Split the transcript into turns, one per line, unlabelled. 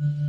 you